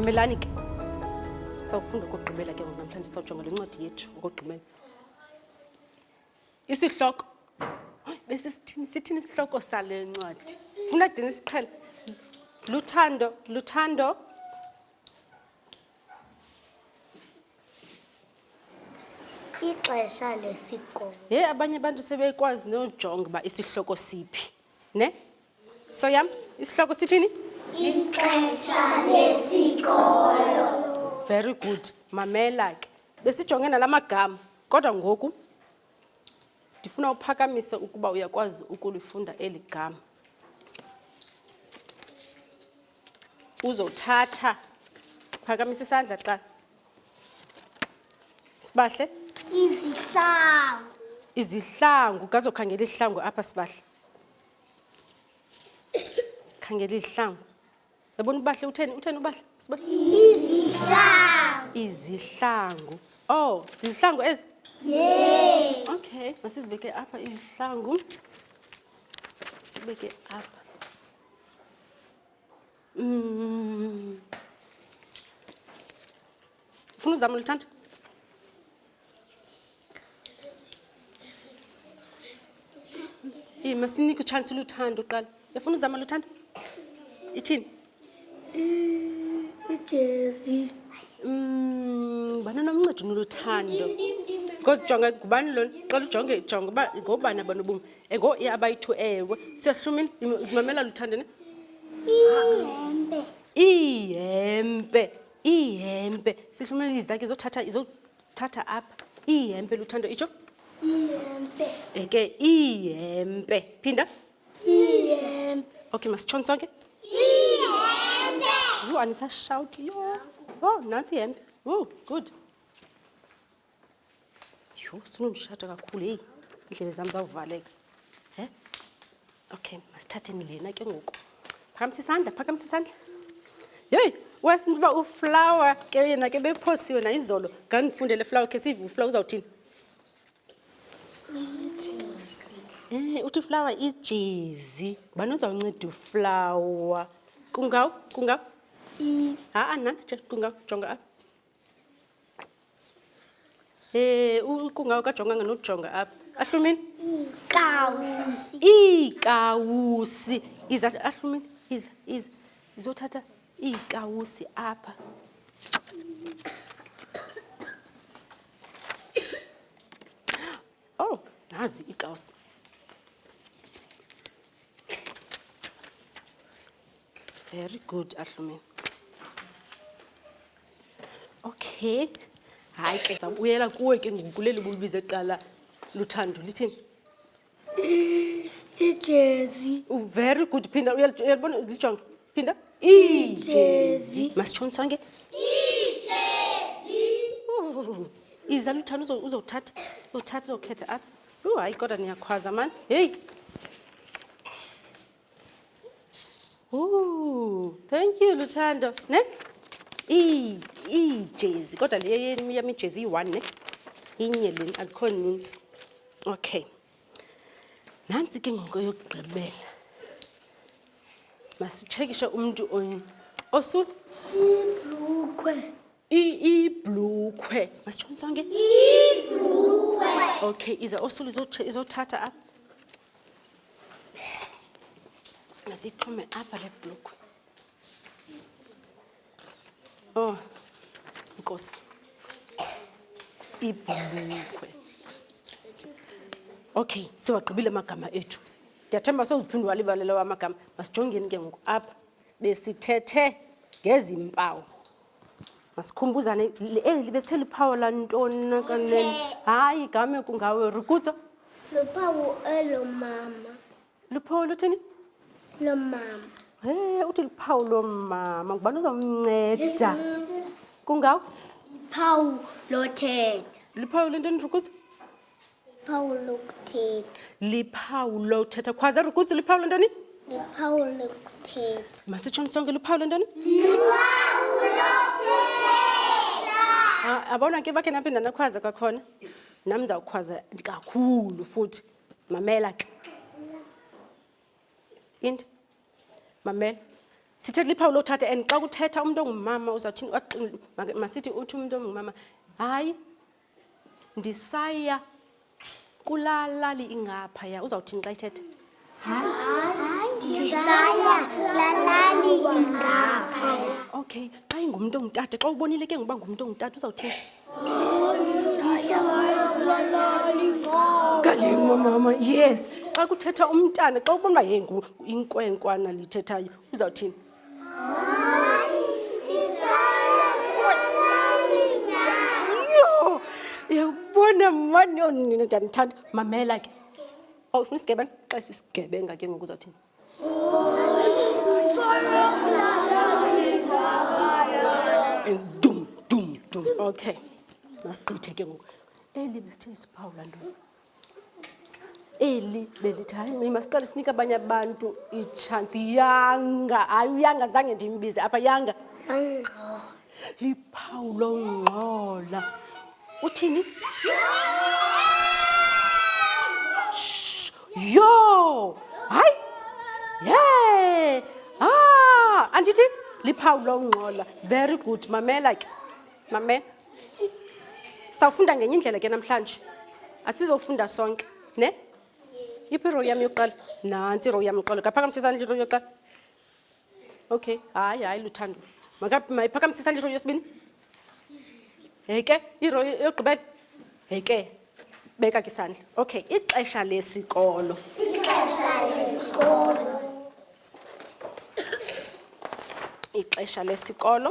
mamelani ke sawufunda ukugqibela ke ngoku namhlanje sawujonga le ncwadi yethu ukugqibela isihloko besisithini sithini isihloko sale ncwadi funa dini isiqhela luthando luthando ixesha lesikolo ye abanye abantu sebekwazi nojonga uba isihloko siphi ne so yam isihloko sithini ixesha lesikolo very good mamela ke besijonge nala magama kodwa ngoku ndifuna uphakamise ukuba uyakwazi ukulifunda eli gama uzothatha phakamisa isandla xa sibahle izihlangu izihlangu kazokhangela izihlangu apha sibahle khangela izihlangu yabona ubahle utheni utheni ubahle sibahle izihlangu izihlangu oh zizihlangu ezi yes okay masizibeke apha izihlangu sibeke apha Mm. Ufuna uzama ulithanda? Yima sinike uchance luthando uqala. Yafuna uzama luthando? Ithini? Ijezi. Mm, bana nomncedi noluthando. Because jonga ngubani lona? Qala ujonge jonga uba ngobani abanobomi. engo i abayi-two ewe siyahlumini mamela luthandeni ihempe ihempe ihempe sihlumela izakhe izothatha izothatha apha ihempe luthando itsho ihempe eke ihempe phinda ihempe okay masitshoni sonke ihempe yho anisashawuti yho oh nantsi ihempe oh good yho sinomshata kakhulu heyi iindlebe zam zawuvaleka he okay masithatheni lena ke ngoku phakamisa isandla phakamisa isandla yeyi wasinto uba uflower ke yena ke bephosiwe nayizolo ngandifundele flower khe siyive uflower uzawuthini um uthi uflower ijezi bani uzawunceda uflower kungaw kungaw ha-a nantsi je kungaw jonga apha Eh, uqunga ukajonganga nokujonga apha. Ahlumini? Iikawusi. Iikawusi. Iza ahlumini. Iza, iza. Izothatha iikawusi apha. Oh, nazi iikawusi. Very good, Ahlumini. okay hayi ke ndizawubuyela kuwe ke ngoku leli bulibize kuqala luthando lithini ijezi very good phinda uyalibona lijonge phinda ijezi masitshoni sonke iza luthando uzothatha uzothatha uzokhetha apha u hayi kodwa niyakhwaza mani heyi Ooh, thank you Luthando. Ne? Iijezi, kodwa le yam ijezi iyi-one ne? Inye leni, azikho ninzi. Okay. Nantsi ke ngoku yokugqibela. Masitshekishe umntu osu. Ibhrukhwe. iblukhwe masitshoni sonke okay ize osulu izothatha apha asixhume apha le blukhwe oh nkosi ibhulukhwe okay siwagqibile amagama ethu ndiyathemba sowuphinde walibalelo wamagama masijongeni ke ngoku apha besithethe ngezi mpawu masikhumbuzane eli eh, besithe liphawu lantoni na kanene hayi game kungawe rukutsa luphawu elo mama luphawu luthini lo mama he uthi luphawu lo mama ngubani uzomnceda kungawe luphawu lothetha luphawu lentoni rukutsa Liphawu lokuthetha. Liphawu lokuthetha. Khwaza rukuzi liphawu lentoni? Liphawu lokuthetha. Masitshoni sonke liphawu lentoni? Liphawu lokuthetha. Abona ke bakhe naphinda nakhwaza kwakhona. Nam ndizawukhwaza kakhulu futhi. Mamela ke. Into. Mamela. Sithetha liphawu lokuthatha and xa kuthetha umntu ongumama uzawuthini masithi uthi umntu ongumama hayi ndisaya kulaa lali ingaphaya uzawuthini xa ithetha ndisaya kulaa lali ingaphaya okay xa ingumntu ongutata xa ubonile ke ngoba ngumntu ongutata uzawuthini galimo mama yes xa kuthetha umntana xa ubona uba ye inkwenkwana lithethayo uzawuthini yabona mani yonina ndiyandithanda mamela ke awufuna isigebenga xa sisigebenga ke ngoku uzawuthini dum dum dum okay masigqithe ke ngoku eli besithe isiphawula ntoni eli belithi hayi mi masiqale sinike abanye abantu itshansi yanga hayi uyanga zange ndimbize apha yanga liphawu longxola uthini yho hayi ye ha ah, andithi liphawu longxola very good mamela ke mamela sawufunda ngenye indlela ke namhlanje asizofunda sonke ne yiphi irow yam yokuqala nantsi irow yam yokuqala kaphakamise isandla irow yokuqala okay hayi hayi luthando mayiphakamise isandla irow yesibini heke irow yogqibela heke beka ke isandla okay ixesha lesikolo ixesha lesikolo ixesha lesikolo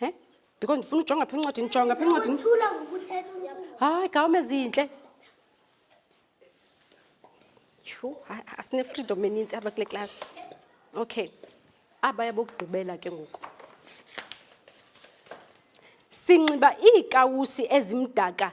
he because ndifuna ujonga pha incwadini jonga pha incwadini hayi gawume ezintle yhu asinefreedom eninzi apha kule klasi okay aba yabokugqibela ke ngoku sinxiba iikawusi ezimdaka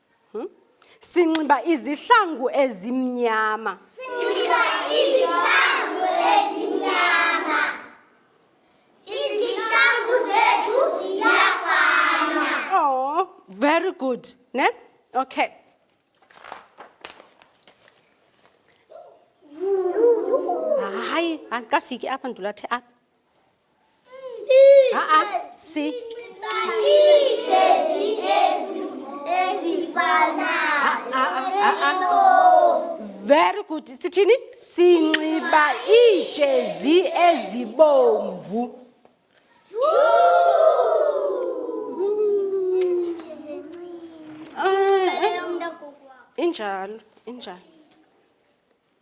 Hmm? Sinxiba izihlangu ezimnyama. Sinxiba izihlangu ezimnyama. Izihlangu zethu ziyafana. Oh, very good. Ne? Okay. Hayi, andikafiki apha ndulathe apha. very good sithini sinxiba iijezi ezibomvu injalo injalo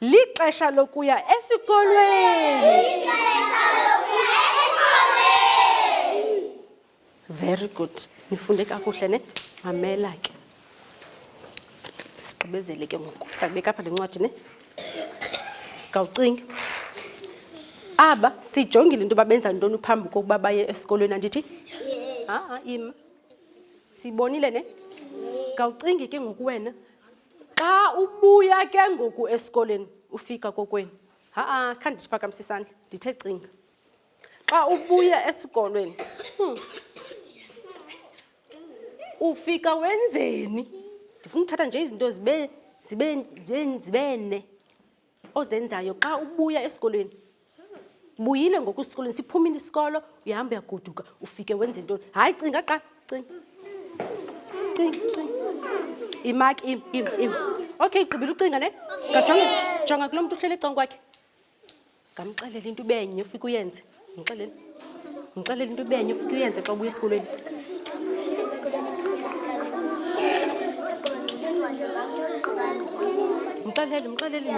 Lixesha lokuya esikolweni. Lixesha lokuya esikolweni. Very good. Nifunde kakuhle ne? Mamela ke. Sigqibezele ke ngoku. Sakubeka apha le ncwadi ne? Kawucingi. Aba sijongile into yoba benza ntoni phambi kokuba baye esikolweni andithi? Ha-a ima. Siyibonile ne? Kawucingi ke ngoku wena. xa ubuya ke ngoku esikoleni ufika kokwenu ha-a khanti ndiphakamise isandla ndithe cinga xa ubuya esikolweni hmm. ufika wenzeni ndifuna uthatha nje izinto zibe zibe zibe ne ozenzayo xa ubuya esikolweni buyile ngoku esikolweni siphumile isikolo uyahamba uyagoduka ufike wenze ntoni hayi cinga qa cinga cinga cinga imaki im im im okay igqibile ucinga ne ngajonga jonga kulo mntu uhleli ecanga kwakhe ngamxelela into ubenye ufike uyenze ndixelele ndixelele into ibenye ufike uyenze xa ubuya esikolweni mxelele mxelele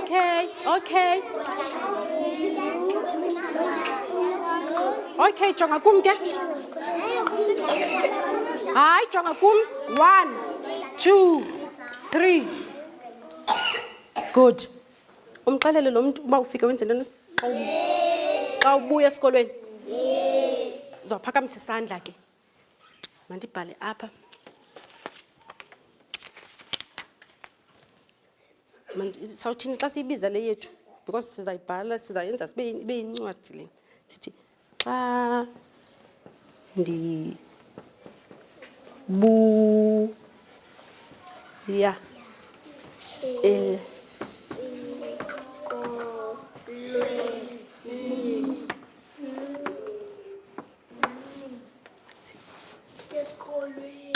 Okay, okay. Okay, jonga kum ke. Hai, jonga kul. One, two, three. Good. Umxelele lo mntu uba ufike wenze ntoni xa ubuya esikolweni. Uzawuphakamisa isandla ke. Mandibhale apha. Sawuthini xa siyibiza le yethu? Because sizayibhala, sizayenza sibe yincwadi le. Sithi xa ndibuya eh.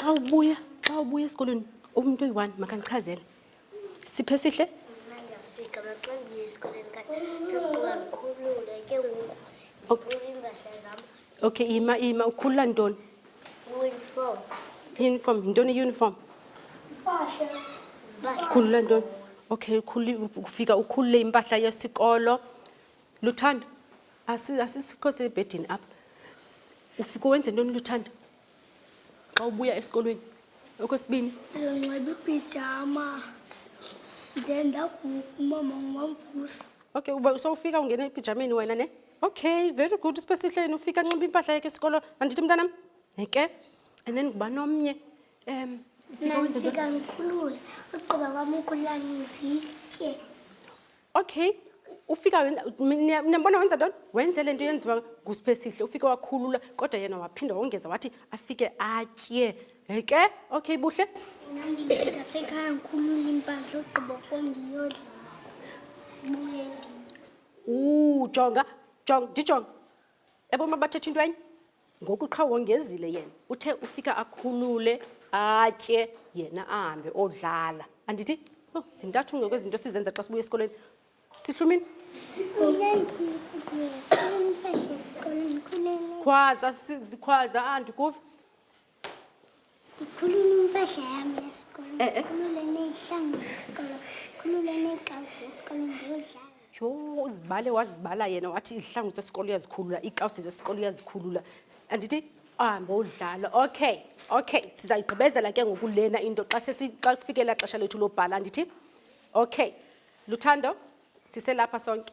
xa ubuya xa ubuya esikolweni umntu oyi-one makandichazele siphe sihle okay ima ima ukhulula ntoni uniform uniform yintoni iuniform khulula ntoni okay ufika ukhulule impahla yesikolo luthanda asikho sebhedini apha ufike wenze ntoni luthanda xa ubuya esikolweni okwesibini ndinxiba ipijama then ndavuka umama wamvusa okay uba sowufika ungena epijameni wena ne okay very good usibesihleni ufika nxiba impahla yakhe esikolo andithi mntanam eke and then nguba nomnye um ndifika ndikhulule ugqiba kwam ukhulula nditye okay ufika niyambona wenza ntoni wenze le nto yenziwa ngusiphesihle ufike wakhulula kodwa yena waphinda wongeza wathi afike atye ke okay buhle ndasekhaya ngikhulula impahla ogqiba ko ndiyodla buye nditye jonga jonga ndijonga eboma bathetha into enye Ngoku qha wongezile yena uthe ufika akhulule atye yena ahambe odlala andithi oh, zintathu ngoku ezinto sizenza xa sibuya esikolweni sihlumini khwaza khwaza andikuva Ngikhulula impahla yami yesikolo. Eh, eh. Ngikhulula eneyihlangu yesikolo. Ngikhulula eneyikawusi yesikolo ndiyodlala. Yho, uzibale wazibala yena wathi izihlangu zesikolo uyazikhulula, iikawusi zesikolo uyazikhulula. Andithi ahambe udlala. Okay, okay, sizayigqibezela ke ngoku lena into xa sesi xa kufikela xesha lethu lobhala andithi? Okay. Luthando, siselapha sonke.